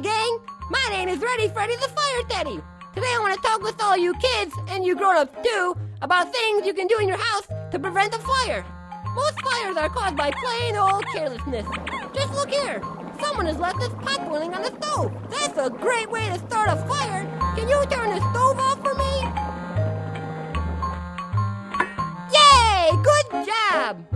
Gang, my name is Ready Freddy the Fire Teddy. Today I want to talk with all you kids, and you grown-ups too, about things you can do in your house to prevent a fire. Most fires are caused by plain old carelessness. Just look here. Someone has left this pot boiling on the stove. That's a great way to start a fire. Can you turn the stove off for me? Yay! Good job!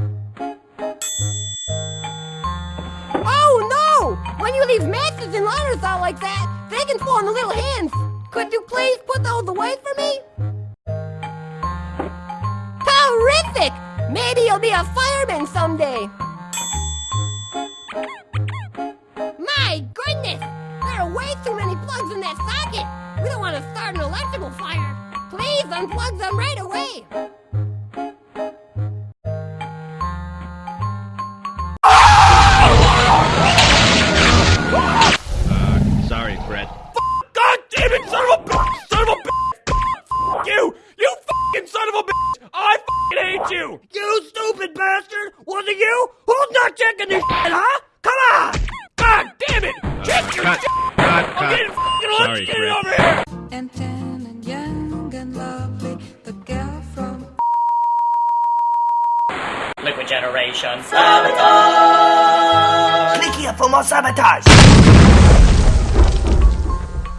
Oh no! When you leave and lighters out like that, they can fall the little hands. Could you please put those away for me? Terrific! Maybe you'll be a fireman someday. My goodness! There are way too many plugs in that socket. We don't want to start an electrical fire. Please unplug them right away. You! You stupid bastard! Was it you? Who's not checking this shit, huh? Come on! God damn it! Check your Cut. shit! Cut. I'm Cut. getting fucking Sorry, lunch getting over here! and tan and young and lovely, the girl from Liquid Generation. Click here for more sabotage.